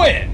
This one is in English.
win!